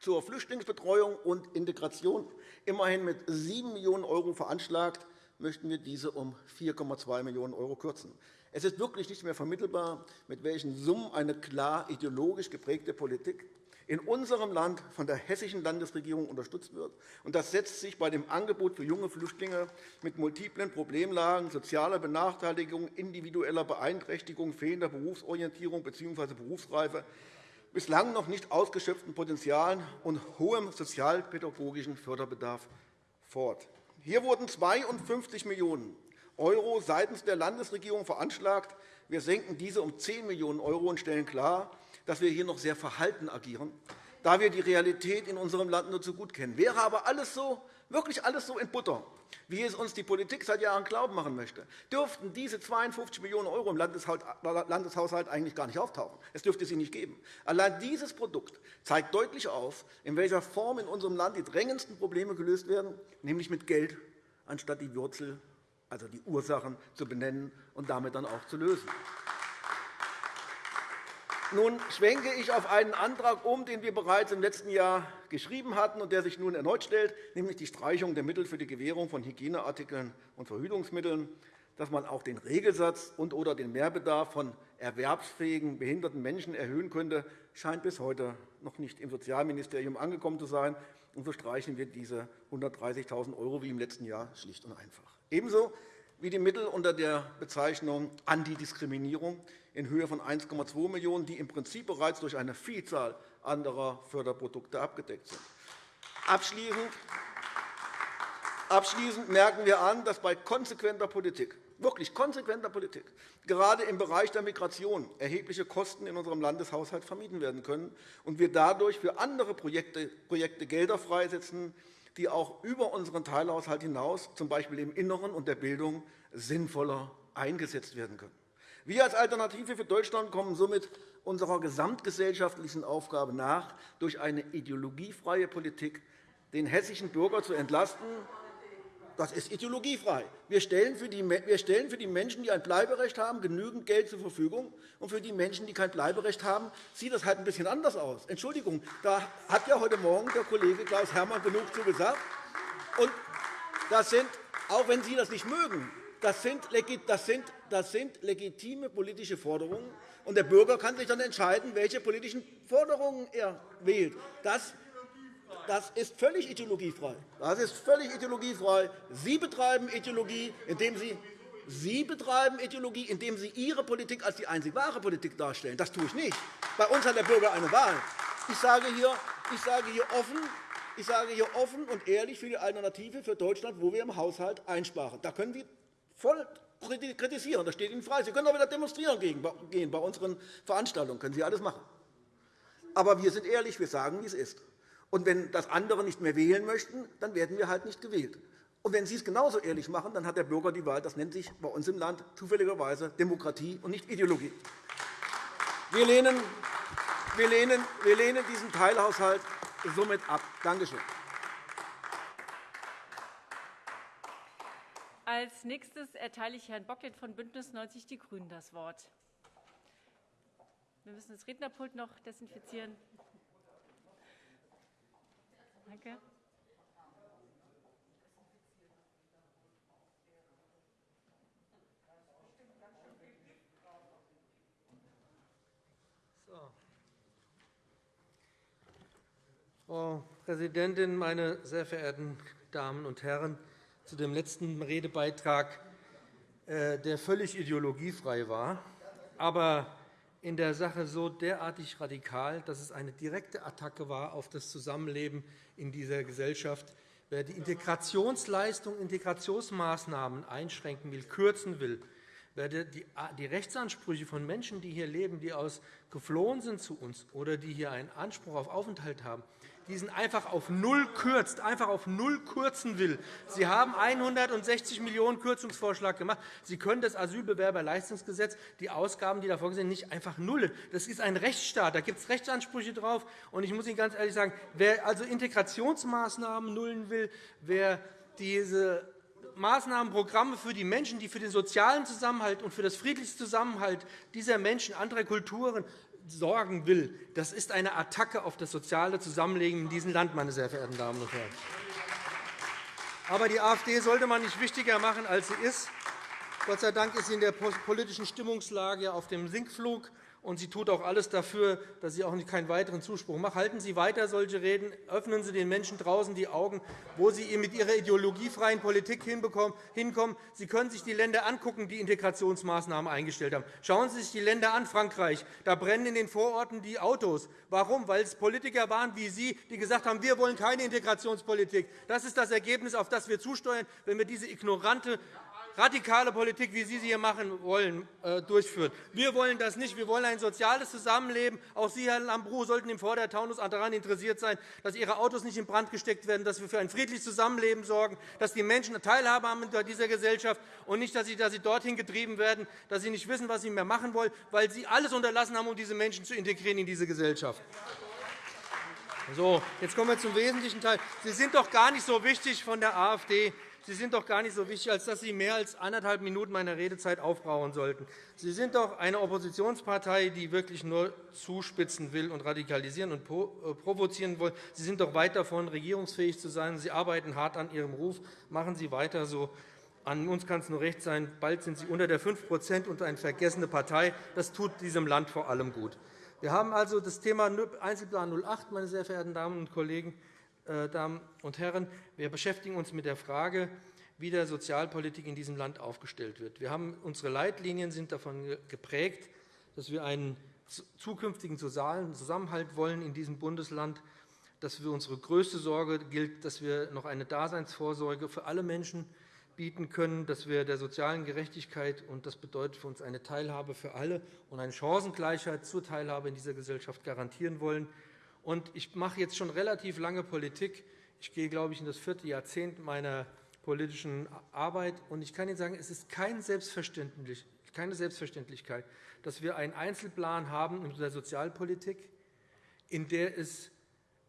zur Flüchtlingsbetreuung und Integration. Immerhin mit 7 Millionen € veranschlagt möchten wir diese um 4,2 Millionen € kürzen. Es ist wirklich nicht mehr vermittelbar, mit welchen Summen eine klar ideologisch geprägte Politik in unserem Land von der hessischen Landesregierung unterstützt wird. Das setzt sich bei dem Angebot für junge Flüchtlinge mit multiplen Problemlagen, sozialer Benachteiligung, individueller Beeinträchtigung, fehlender Berufsorientierung bzw. Berufsreife, bislang noch nicht ausgeschöpften Potenzialen und hohem sozialpädagogischen Förderbedarf fort. Hier wurden 52 Millionen € seitens der Landesregierung veranschlagt. Wir senken diese um 10 Millionen € und stellen klar, dass wir hier noch sehr verhalten agieren, da wir die Realität in unserem Land nur zu gut kennen. Wäre aber alles so, wirklich alles so in Butter, wie es uns die Politik seit Jahren glauben machen möchte, dürften diese 52 Millionen € im Landeshaushalt eigentlich gar nicht auftauchen. Es dürfte sie nicht geben. Allein dieses Produkt zeigt deutlich auf, in welcher Form in unserem Land die drängendsten Probleme gelöst werden, nämlich mit Geld, anstatt die Wurzel, also die Ursachen, zu benennen und damit dann auch zu lösen. Nun schwenke ich auf einen Antrag um, den wir bereits im letzten Jahr geschrieben hatten und der sich nun erneut stellt, nämlich die Streichung der Mittel für die Gewährung von Hygieneartikeln und Verhütungsmitteln. Dass man auch den Regelsatz und oder den Mehrbedarf von erwerbsfähigen behinderten Menschen erhöhen könnte, scheint bis heute noch nicht im Sozialministerium angekommen zu sein. Und so streichen wir diese 130.000 € wie im letzten Jahr schlicht und einfach. Ebenso wie die Mittel unter der Bezeichnung Antidiskriminierung in Höhe von 1,2 Millionen €, die im Prinzip bereits durch eine Vielzahl anderer Förderprodukte abgedeckt sind. Abschließend merken wir an, dass bei konsequenter Politik wirklich konsequenter Politik gerade im Bereich der Migration erhebliche Kosten in unserem Landeshaushalt vermieden werden können und wir dadurch für andere Projekte Gelder freisetzen, die auch über unseren Teilhaushalt hinaus, z. B. im Inneren und der Bildung, sinnvoller eingesetzt werden können. Wir als Alternative für Deutschland kommen somit unserer gesamtgesellschaftlichen Aufgabe nach, durch eine ideologiefreie Politik den hessischen Bürger zu entlasten. Das ist ideologiefrei. Wir stellen für die Menschen, die ein Bleiberecht haben, genügend Geld zur Verfügung. Und für die Menschen, die kein Bleiberecht haben, sieht das halt ein bisschen anders aus. Entschuldigung, da hat ja heute Morgen der Kollege Klaus Herrmann genug zu gesagt. Und das sind, auch wenn Sie das nicht mögen, das sind, das, sind, das sind legitime politische Forderungen, und der Bürger kann sich dann entscheiden, welche politischen Forderungen er wählt. Das, das ist völlig ideologiefrei. Das ist völlig ideologiefrei. Sie betreiben Ideologie, indem Sie Sie betreiben Ideologie, indem Sie Ihre Politik als die einzig wahre Politik darstellen. Das tue ich nicht. Bei uns hat der Bürger eine Wahl. Ich sage hier, ich sage hier offen, ich sage hier offen und ehrlich für die Alternative für Deutschland, wo wir im Haushalt einsparen. Da können Sie voll kritisieren. Das steht Ihnen frei. Sie können auch wieder demonstrieren gehen bei unseren Veranstaltungen. können Sie alles machen. Aber wir sind ehrlich. Wir sagen, wie es ist. Und wenn das andere nicht mehr wählen möchten, dann werden wir halt nicht gewählt. Und wenn Sie es genauso ehrlich machen, dann hat der Bürger die Wahl. Das nennt sich bei uns im Land zufälligerweise Demokratie und nicht Ideologie. Wir lehnen, wir lehnen, wir lehnen diesen Teilhaushalt somit ab. Danke schön.
Als nächstes erteile ich Herrn Bocklet von BÜNDNIS 90 die GRÜNEN das Wort. Wir müssen das Rednerpult noch desinfizieren. Danke.
Frau Präsidentin, meine sehr verehrten Damen und Herren! Zu dem letzten Redebeitrag, äh, der völlig ideologiefrei war, aber in der Sache so derartig radikal, dass es eine direkte Attacke war auf das Zusammenleben in dieser Gesellschaft. Wer die Integrationsleistung, Integrationsmaßnahmen einschränken will, kürzen will, wer die Rechtsansprüche von Menschen, die hier leben, die aus geflohen sind zu uns oder die hier einen Anspruch auf Aufenthalt haben, diesen einfach auf Null kürzt, einfach auf Null kürzen will. Sie haben 160 Millionen € Kürzungsvorschlag gemacht. Sie können das Asylbewerberleistungsgesetz, die Ausgaben, die da vorgesehen sind, nicht einfach nullen. Das ist ein Rechtsstaat. Da gibt es Rechtsansprüche drauf. Und ich muss Ihnen ganz ehrlich sagen, wer also Integrationsmaßnahmen nullen will, wer diese Maßnahmen, Programme für die Menschen, die für den sozialen Zusammenhalt und für das friedliche Zusammenhalt dieser Menschen anderer Kulturen sorgen will, das ist eine Attacke auf das soziale Zusammenleben in diesem Land, meine sehr verehrten Damen und Herren. Aber die AfD sollte man nicht wichtiger machen, als sie ist. Gott sei Dank ist sie in der politischen Stimmungslage auf dem Sinkflug und sie tut auch alles dafür, dass sie auch keinen weiteren Zuspruch macht. Halten Sie weiter solche Reden, öffnen Sie den Menschen draußen die Augen, wo Sie mit Ihrer ideologiefreien Politik hinkommen. Sie können sich die Länder angucken, die Integrationsmaßnahmen eingestellt haben. Schauen Sie sich die Länder an, Frankreich. Da brennen in den Vororten die Autos. Warum? Weil es Politiker waren wie Sie, die gesagt haben, wir wollen keine Integrationspolitik. Das ist das Ergebnis, auf das wir zusteuern, wenn wir diese ignorante radikale Politik, wie Sie sie hier machen wollen, äh, durchführen. Wir wollen das nicht. Wir wollen ein soziales Zusammenleben. Auch Sie, Herr Lambrou, sollten im Vordertaunus daran interessiert sein, dass Ihre Autos nicht in Brand gesteckt werden, dass wir für ein friedliches Zusammenleben sorgen, dass die Menschen Teilhabe haben in dieser Gesellschaft und nicht, dass sie, dass sie dorthin getrieben werden, dass sie nicht wissen, was sie mehr machen wollen, weil Sie alles unterlassen haben, um diese Menschen zu integrieren in diese Gesellschaft. So, jetzt kommen wir zum wesentlichen Teil. Sie sind doch gar nicht so wichtig von der AfD. Sie sind doch gar nicht so wichtig, als dass Sie mehr als anderthalb Minuten meiner Redezeit aufbrauchen sollten. Sie sind doch eine Oppositionspartei, die wirklich nur zuspitzen will und radikalisieren und äh, provozieren will. Sie sind doch weit davon, regierungsfähig zu sein. Sie arbeiten hart an Ihrem Ruf. Machen Sie weiter so. An uns kann es nur recht sein, bald sind Sie unter der 5% und eine vergessene Partei. Das tut diesem Land vor allem gut. Wir haben also das Thema Einzelplan 08, meine sehr verehrten Damen und Kollegen. Äh, Damen und Herren, wir beschäftigen uns mit der Frage, wie der Sozialpolitik in diesem Land aufgestellt wird. Wir haben, unsere Leitlinien sind davon geprägt, dass wir einen zukünftigen sozialen Zusammenhalt wollen in diesem Bundesland, dass wir unsere größte Sorge gilt, dass wir noch eine Daseinsvorsorge für alle Menschen bieten können, dass wir der sozialen Gerechtigkeit und das bedeutet für uns eine Teilhabe für alle und eine Chancengleichheit zur Teilhabe in dieser Gesellschaft garantieren wollen. Und ich mache jetzt schon relativ lange Politik. Ich gehe, glaube ich, in das vierte Jahrzehnt meiner politischen Arbeit. Und ich kann Ihnen sagen, es ist keine Selbstverständlichkeit, dass wir einen Einzelplan haben in der Sozialpolitik, in der es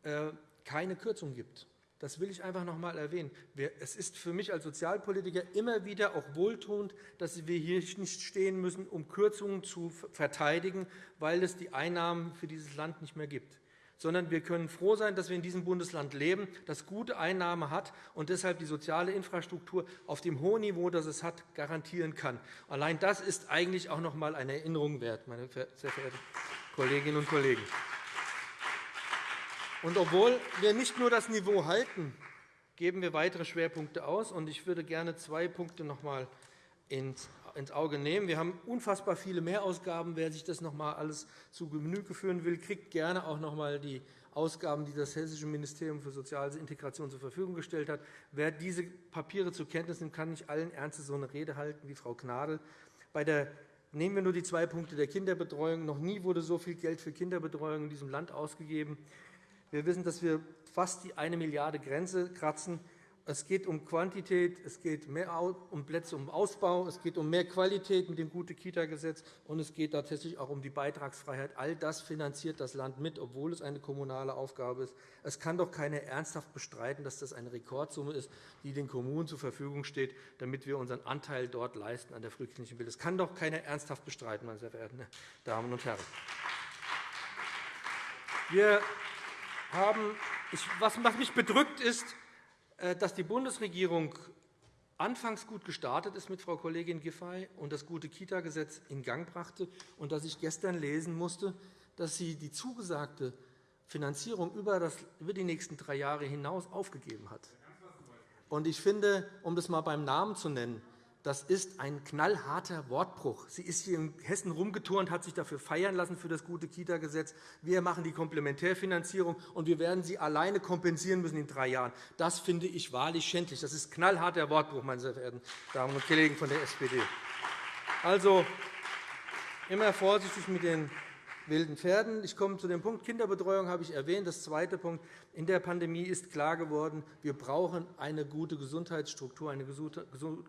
äh, keine Kürzung gibt. Das will ich einfach noch einmal erwähnen. Es ist für mich als Sozialpolitiker immer wieder auch wohltuend, dass wir hier nicht stehen müssen, um Kürzungen zu verteidigen, weil es die Einnahmen für dieses Land nicht mehr gibt sondern wir können froh sein, dass wir in diesem Bundesland leben, das gute Einnahmen hat und deshalb die soziale Infrastruktur auf dem hohen Niveau, das es hat, garantieren kann. Allein das ist eigentlich auch noch einmal eine Erinnerung wert, meine sehr verehrten Kolleginnen und Kollegen. Und obwohl wir nicht nur das Niveau halten, geben wir weitere Schwerpunkte aus. Ich würde gerne zwei Punkte noch einmal ins Auge nehmen. Wir haben unfassbar viele Mehrausgaben. Wer sich das noch einmal alles zu Genüge führen will, kriegt gerne auch noch einmal die Ausgaben, die das Hessische Ministerium für Soziale Integration zur Verfügung gestellt hat. Wer diese Papiere zur Kenntnis nimmt, kann nicht allen Ernstes so eine Rede halten wie Frau Gnadl. Bei der Nehmen wir nur die zwei Punkte der Kinderbetreuung. Noch nie wurde so viel Geld für Kinderbetreuung in diesem Land ausgegeben. Wir wissen, dass wir fast die 1 Milliarde Grenze kratzen. Es geht um Quantität, es geht mehr um Plätze, um Ausbau, es geht um mehr Qualität mit dem Gute-Kita-Gesetz, und es geht tatsächlich auch um die Beitragsfreiheit. All das finanziert das Land mit, obwohl es eine kommunale Aufgabe ist. Es kann doch keiner ernsthaft bestreiten, dass das eine Rekordsumme ist, die den Kommunen zur Verfügung steht, damit wir unseren Anteil dort leisten an der frühkindlichen Bildung. Das kann doch keiner ernsthaft bestreiten, meine sehr verehrten Damen und Herren. Wir haben, was mich bedrückt, ist, dass die Bundesregierung anfangs gut gestartet ist mit Frau Kollegin Giffey und das gute Kita-Gesetz in Gang brachte, und dass ich gestern lesen musste, dass sie die zugesagte Finanzierung über die nächsten drei Jahre hinaus aufgegeben hat. Ich finde, um das einmal beim Namen zu nennen, das ist ein knallharter Wortbruch. Sie ist hier in Hessen rumgeturnt, hat sich dafür feiern lassen für das gute Kita-Gesetz. Wir machen die Komplementärfinanzierung, und wir werden sie alleine kompensieren müssen in drei Jahren. Das finde ich wahrlich schändlich. Das ist knallharter Wortbruch, meine sehr verehrten Damen und Kollegen von der SPD. Also immer vorsichtig mit den wilden Pferden. Ich komme zu dem Punkt Kinderbetreuung, habe ich erwähnt. Das zweite Punkt. In der Pandemie ist klar geworden, wir brauchen eine gute Gesundheitsstruktur, eine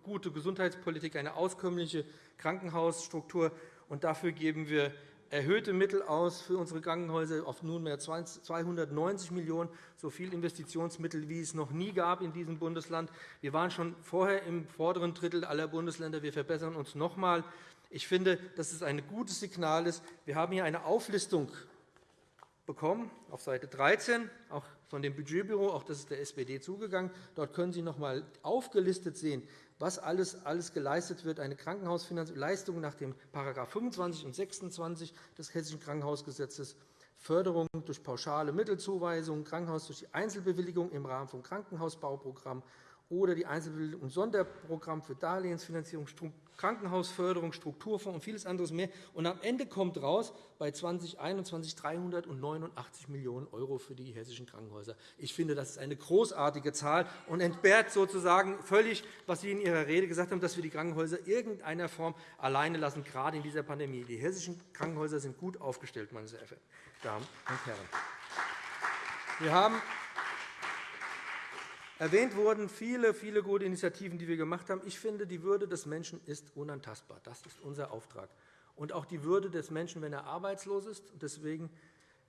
gute Gesundheitspolitik, eine auskömmliche Krankenhausstruktur. Und dafür geben wir erhöhte Mittel aus für unsere Krankenhäuser auf nunmehr 290 Millionen €, so viel Investitionsmittel, wie es noch nie gab in diesem Bundesland. Wir waren schon vorher im vorderen Drittel aller Bundesländer. Wir verbessern uns noch einmal. Ich finde, dass es ein gutes Signal ist. Wir haben hier eine Auflistung bekommen, auf Seite 13, auch von dem Budgetbüro, auch das ist der SPD zugegangen. Dort können Sie noch einmal aufgelistet sehen, was alles, alles geleistet wird, eine Krankenhausleistung nach dem § 25 und 26 des Hessischen Krankenhausgesetzes, Förderung durch pauschale Mittelzuweisungen, Krankenhaus durch die Einzelbewilligung im Rahmen von Krankenhausbauprogramm oder die Einzelbewilligung im Sonderprogramm für Darlehensfinanzierung, Krankenhausförderung, Strukturfonds und vieles anderes mehr. Und am Ende kommt raus bei 2021 389 Millionen € für die hessischen Krankenhäuser. Ich finde, das ist eine großartige Zahl und entbehrt sozusagen völlig, was Sie in Ihrer Rede gesagt haben, dass wir die Krankenhäuser in irgendeiner Form alleine lassen, gerade in dieser Pandemie. Die hessischen Krankenhäuser sind gut aufgestellt, meine sehr verehrten Damen und Herren. Wir haben Erwähnt wurden viele, viele gute Initiativen, die wir gemacht haben. Ich finde, die Würde des Menschen ist unantastbar. Das ist unser Auftrag. Und auch die Würde des Menschen, wenn er arbeitslos ist. Deswegen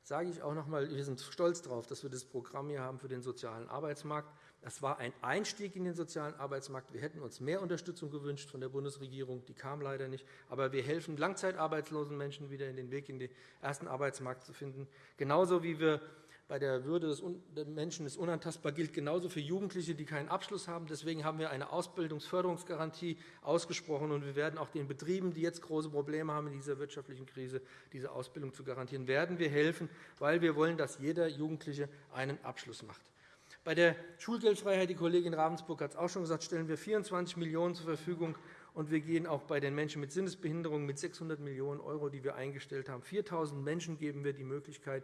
sage ich auch noch einmal, wir sind stolz darauf, dass wir das Programm hier haben für den sozialen Arbeitsmarkt. Das war ein Einstieg in den sozialen Arbeitsmarkt. Wir hätten uns mehr Unterstützung gewünscht von der Bundesregierung. Die kam leider nicht. Aber wir helfen langzeitarbeitslosen Menschen wieder in den Weg in den ersten Arbeitsmarkt zu finden. Genauso wie wir bei der Würde des Menschen ist unantastbar gilt genauso für Jugendliche, die keinen Abschluss haben. Deswegen haben wir eine Ausbildungsförderungsgarantie ausgesprochen. und Wir werden auch den Betrieben, die jetzt große Probleme haben in dieser wirtschaftlichen Krise, diese Ausbildung zu garantieren, werden wir helfen, weil wir wollen, dass jeder Jugendliche einen Abschluss macht. Bei der Schulgeldfreiheit, die Kollegin Ravensburg hat es auch schon gesagt, stellen wir 24 Millionen € zur Verfügung. Und wir gehen auch bei den Menschen mit Sinnesbehinderungen mit 600 Millionen €, die wir eingestellt haben. 4.000 Menschen geben wir die Möglichkeit,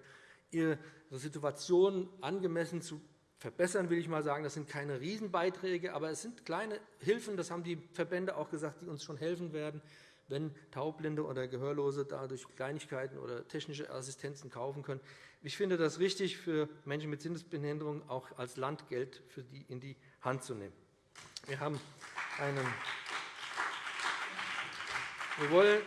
ihre Situation angemessen zu verbessern, will ich mal sagen. Das sind keine Riesenbeiträge, aber es sind kleine Hilfen, das haben die Verbände auch gesagt, die uns schon helfen werden, wenn Taubblinde oder Gehörlose dadurch Kleinigkeiten oder technische Assistenzen kaufen können. Ich finde das richtig, für Menschen mit Sinnesbehinderung auch als Land Geld für die in die Hand zu nehmen. Wir haben einen wir wollen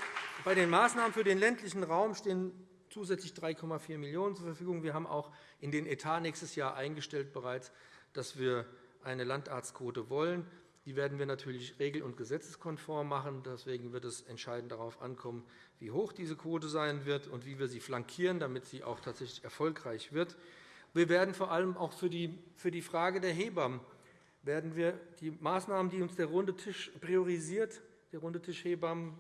bei den Maßnahmen für den ländlichen Raum stehen zusätzlich 3,4 Millionen € zur Verfügung. Wir haben auch in den Etat nächstes Jahr eingestellt bereits, dass wir eine Landarztquote wollen. Die werden wir natürlich regel- und gesetzeskonform machen. Deswegen wird es entscheidend darauf ankommen, wie hoch diese Quote sein wird und wie wir sie flankieren, damit sie auch tatsächlich erfolgreich wird. Wir werden vor allem auch für die Frage der Hebammen werden wir die Maßnahmen, die uns der Runde Tisch priorisiert, der Runde Tisch Hebammen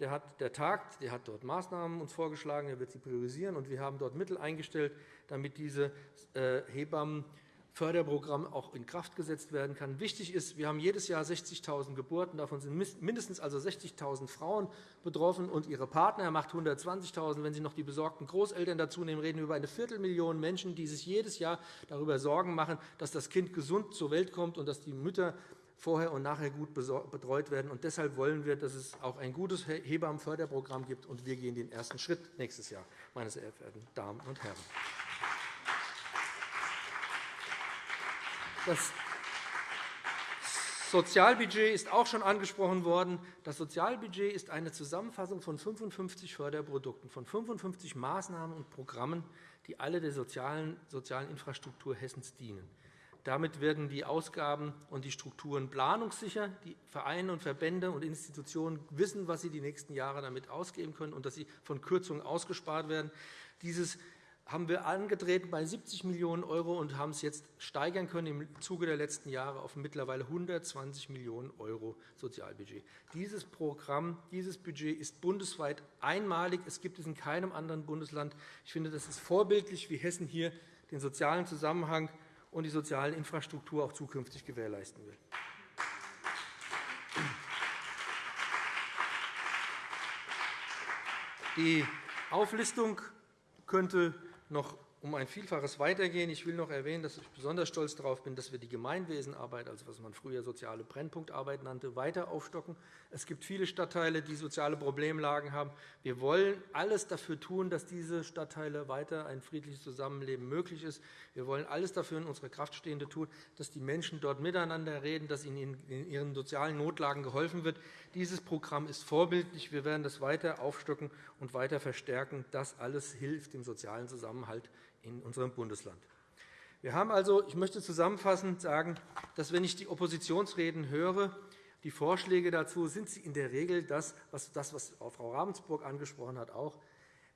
der, hat, der tagt, der hat dort Maßnahmen uns vorgeschlagen, er wird sie priorisieren, und wir haben dort Mittel eingestellt, damit diese äh, Hebammen Förderprogramm auch in Kraft gesetzt werden kann. Wichtig ist, wir haben jedes Jahr 60.000 Geburten. Davon sind mindestens also 60.000 Frauen betroffen und ihre Partner. Er macht 120.000. Wenn Sie noch die besorgten Großeltern dazu nehmen, reden wir über eine Viertelmillion Menschen, die sich jedes Jahr darüber Sorgen machen, dass das Kind gesund zur Welt kommt und dass die Mütter vorher und nachher gut betreut werden. Und deshalb wollen wir, dass es auch ein gutes Hebammenförderprogramm gibt. Und wir gehen den ersten Schritt nächstes Jahr, meine sehr verehrten Damen und Herren. Das Sozialbudget ist auch schon angesprochen worden. Das Sozialbudget ist eine Zusammenfassung von 55 Förderprodukten, von 55 Maßnahmen und Programmen, die alle der sozialen, sozialen Infrastruktur Hessens dienen. Damit werden die Ausgaben und die Strukturen planungssicher. Die Vereine und Verbände und Institutionen wissen, was sie die nächsten Jahre damit ausgeben können und dass sie von Kürzungen ausgespart werden. Dieses haben wir angetreten bei 70 Millionen € und haben es jetzt steigern können im Zuge der letzten Jahre auf mittlerweile 120 Millionen € Sozialbudget. Dieses Programm, dieses Budget ist bundesweit einmalig. Es gibt es in keinem anderen Bundesland. Ich finde, das ist vorbildlich, wie Hessen hier den sozialen Zusammenhang und die soziale Infrastruktur auch zukünftig gewährleisten will. Die Auflistung könnte noch um ein Vielfaches weitergehen. Ich will noch erwähnen, dass ich besonders stolz darauf bin, dass wir die Gemeinwesenarbeit, also was man früher soziale Brennpunktarbeit nannte, weiter aufstocken. Es gibt viele Stadtteile, die soziale Problemlagen haben. Wir wollen alles dafür tun, dass diese Stadtteile weiter ein friedliches Zusammenleben möglich ist. Wir wollen alles dafür in unserer Kraft Stehende tun, dass die Menschen dort miteinander reden, dass ihnen in ihren sozialen Notlagen geholfen wird. Dieses Programm ist vorbildlich. Wir werden das weiter aufstocken und weiter verstärken. Das alles hilft dem sozialen Zusammenhalt in unserem Bundesland. Wir haben also, ich möchte zusammenfassend sagen, dass wenn ich die Oppositionsreden höre, die Vorschläge dazu sind sie in der Regel das, was, das, was Frau Ravensburg angesprochen hat, auch.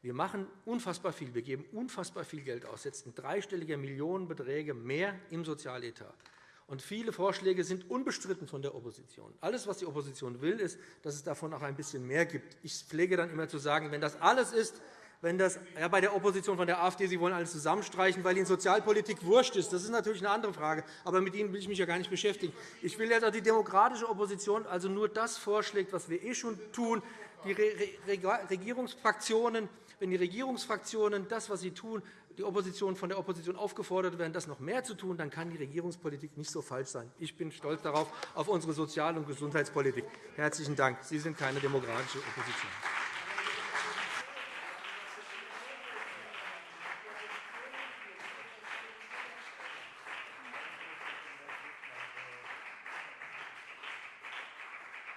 Wir machen unfassbar viel. Wir geben unfassbar viel Geld aus, setzen dreistellige Millionenbeträge mehr im Sozialetat. Und viele Vorschläge sind unbestritten von der Opposition. Alles, was die Opposition will, ist, dass es davon auch ein bisschen mehr gibt. Ich pflege dann immer zu sagen, wenn das alles ist, wenn das ja, bei der Opposition von der AfD, Sie wollen alles zusammenstreichen, weil Ihnen Sozialpolitik wurscht ist. Das ist natürlich eine andere Frage. Aber mit Ihnen will ich mich ja gar nicht beschäftigen. Ich will, dass die demokratische Opposition also nur das vorschlägt, was wir eh schon tun. Die Regierungsfraktionen, wenn die Regierungsfraktionen das, was sie tun, die Opposition von der Opposition aufgefordert werden, das noch mehr zu tun, dann kann die Regierungspolitik nicht so falsch sein. Ich bin stolz darauf, auf unsere Sozial- und Gesundheitspolitik. Herzlichen Dank. Sie sind keine demokratische Opposition.